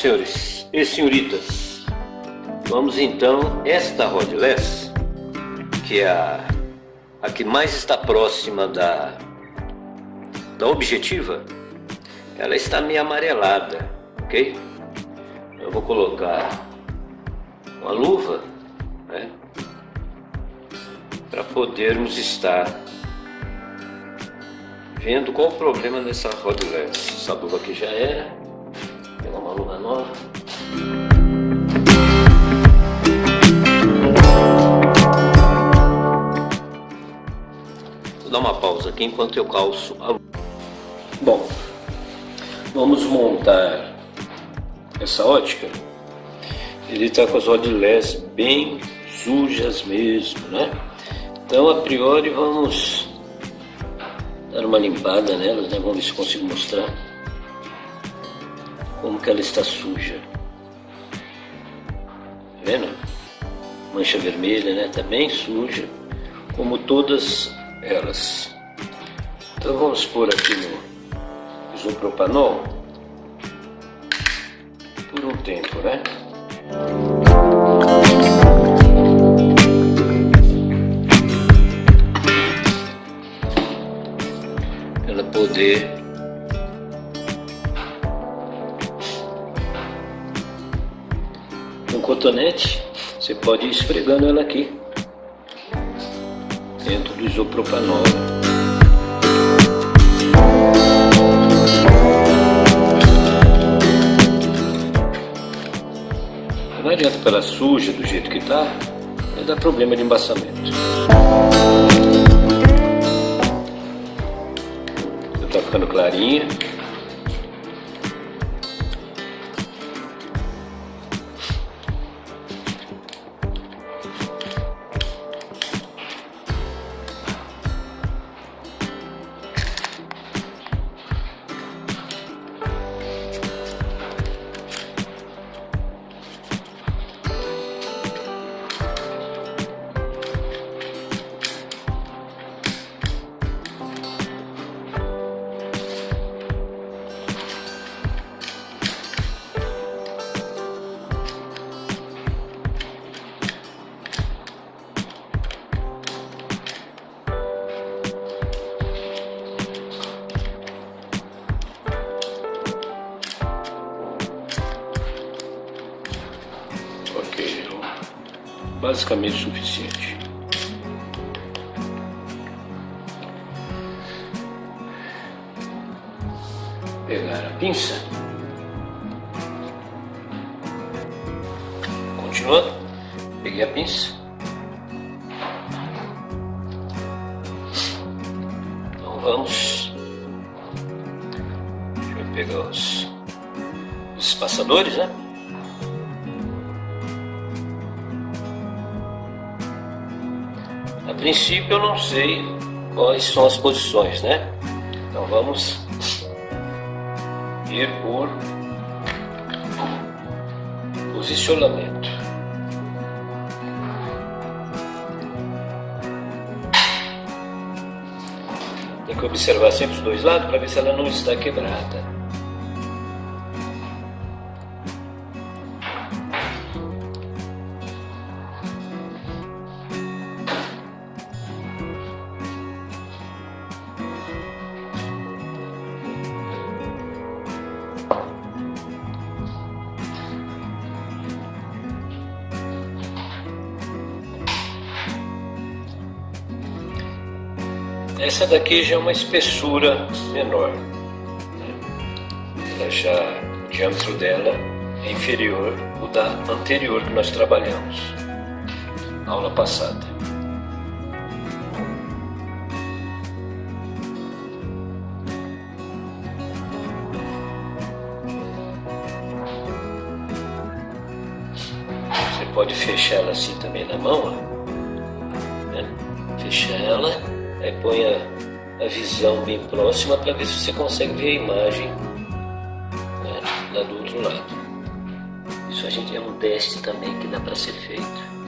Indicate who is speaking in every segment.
Speaker 1: senhores e senhoritas, vamos então esta Rodless, que é a, a que mais está próxima da, da objetiva, ela está meio amarelada, ok? Eu vou colocar uma luva, né? Para podermos estar vendo qual o problema dessa Rodless. Essa luva aqui já era, nova. Vou dar uma pausa aqui enquanto eu calço a. Bom, vamos montar essa ótica. Ele está com as rodilés bem sujas mesmo, né? Então, a priori, vamos dar uma limpada nelas, né? Vamos ver se consigo mostrar como que ela está suja. Tá vendo? Mancha vermelha, né? Também tá suja, como todas elas. Então vamos pôr aqui no isopropanol por um tempo, né? Ela poder cotonete, você pode ir esfregando ela aqui dentro do isopropanol. Não adianta pela suja do jeito que está, vai dar problema de embaçamento. Está ficando clarinha. Basicamente suficiente. Pegar a pinça. Continuando, peguei a pinça. Então vamos. Deixa eu pegar os, os espaçadores, né? Princípio eu não sei quais são as posições, né? Então vamos ir por posicionamento. Tem que observar sempre os dois lados para ver se ela não está quebrada. Essa daqui já é uma espessura menor. Né? Ela já, o diâmetro dela é inferior ao da anterior que nós trabalhamos, na aula passada. Você pode fechar ela assim também na mão, ó. Né? Ela Aí põe a, a visão bem próxima para ver se você consegue ver a imagem né, lá do outro lado. Isso a gente é um teste também que dá para ser feito.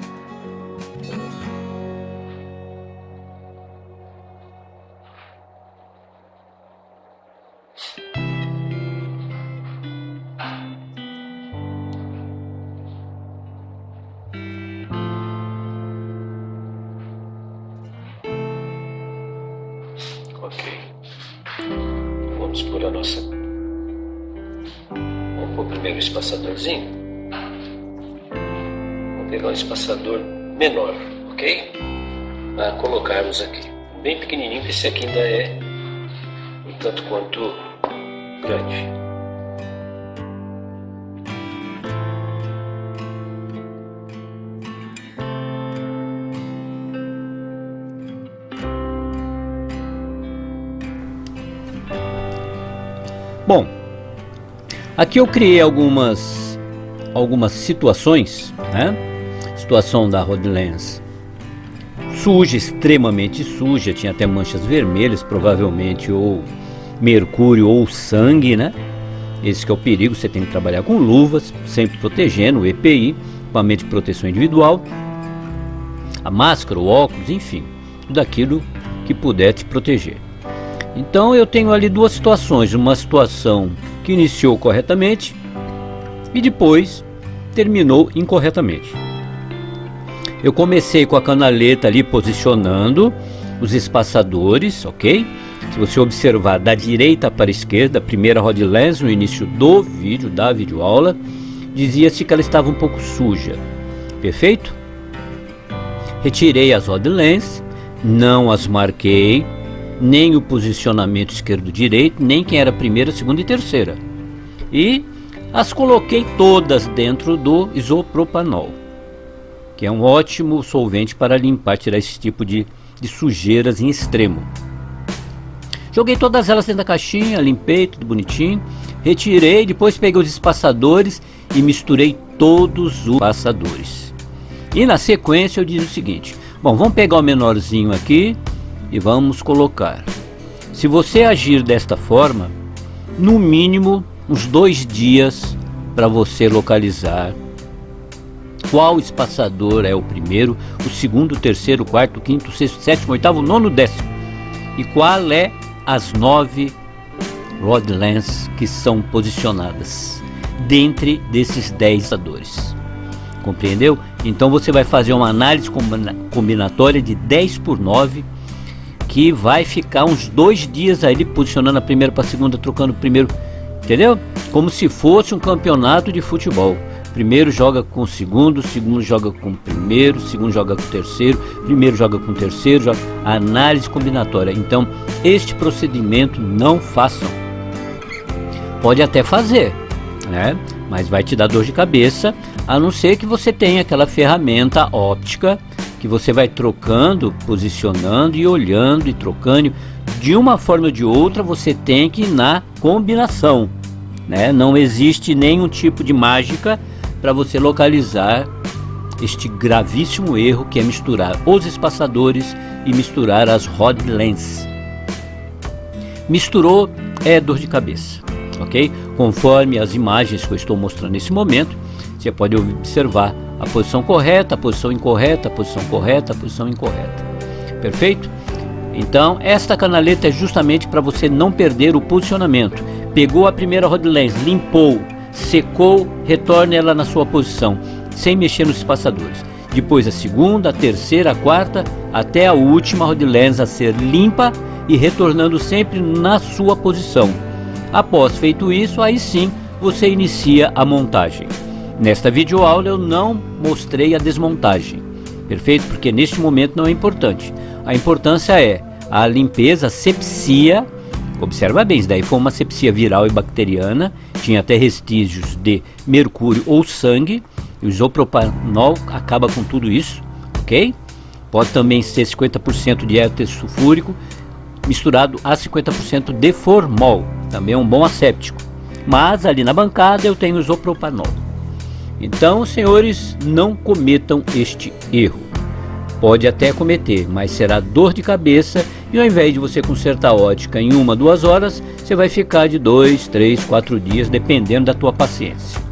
Speaker 2: Ok. Vamos por a nossa... Vamos pôr primeiro o espaçadorzinho. Vou pegar um espaçador menor, ok? Para colocarmos aqui. Bem pequenininho, esse aqui ainda é um tanto quanto grande.
Speaker 1: Bom, aqui eu criei algumas algumas situações, né? Situação da Rodlands suja, extremamente suja, tinha até manchas vermelhas, provavelmente ou mercúrio ou sangue, né? Esse é o perigo, você tem que trabalhar com luvas, sempre protegendo o EPI, equipamento de proteção individual, a máscara, o óculos, enfim, tudo aquilo que puder te proteger. Então eu tenho ali duas situações, uma situação que iniciou corretamente e depois terminou incorretamente. Eu comecei com a canaleta ali posicionando os espaçadores, ok? Se você observar da direita para a esquerda, a primeira rod lens no início do vídeo, da videoaula, dizia-se que ela estava um pouco suja, perfeito? Retirei as rod lens, não as marquei, nem o posicionamento esquerdo-direito, nem quem era primeira, segunda e terceira. E as coloquei todas dentro do isopropanol, que é um ótimo solvente para limpar, tirar esse tipo de, de sujeiras em extremo. Joguei todas elas dentro da caixinha, limpei tudo bonitinho, retirei, depois peguei os espaçadores e misturei todos os espaçadores. E na sequência eu disse o seguinte, bom, vamos pegar o menorzinho aqui, e vamos colocar. Se você agir desta forma, no mínimo uns dois dias para você localizar qual espaçador é o primeiro, o segundo, o terceiro, o quarto, o quinto, o sexto, o sétimo, o oitavo, o nono, o décimo. E qual é as nove rod que são posicionadas dentre desses dez espaçadores. Compreendeu? Então você vai fazer uma análise combinatória de 10 por 9 que vai ficar uns dois dias aí posicionando a primeira para a segunda, trocando o primeiro, entendeu? Como se fosse um campeonato de futebol. Primeiro joga com o segundo, segundo joga com o primeiro, segundo joga com o terceiro, primeiro joga com o terceiro, joga... análise combinatória. Então, este procedimento não façam. Pode até fazer, né? Mas vai te dar dor de cabeça, a não ser que você tenha aquela ferramenta óptica que você vai trocando, posicionando e olhando e trocando. De uma forma ou de outra, você tem que ir na combinação. Né? Não existe nenhum tipo de mágica para você localizar este gravíssimo erro que é misturar os espaçadores e misturar as rod. Misturou é dor de cabeça, ok? Conforme as imagens que eu estou mostrando nesse momento, você pode observar a posição correta, a posição incorreta, a posição correta, a posição incorreta. Perfeito? Então, esta canaleta é justamente para você não perder o posicionamento. Pegou a primeira rod lens, limpou, secou, retorne ela na sua posição, sem mexer nos espaçadores. Depois a segunda, a terceira, a quarta, até a última rod lens a ser limpa e retornando sempre na sua posição. Após feito isso, aí sim você inicia a montagem. Nesta videoaula eu não mostrei a desmontagem, perfeito? Porque neste momento não é importante. A importância é a limpeza, a sepsia, observa bem, isso daí foi uma sepsia viral e bacteriana, tinha até vestígios de mercúrio ou sangue, o isopropanol acaba com tudo isso, ok? Pode também ser 50% de éter sulfúrico misturado a 50% de formol, também é um bom asséptico. Mas ali na bancada eu tenho isopropanol. Então, senhores, não cometam este erro. Pode até cometer, mas será dor de cabeça e ao invés de você consertar a ótica em uma, duas horas, você vai ficar de dois, três, quatro dias, dependendo da tua paciência.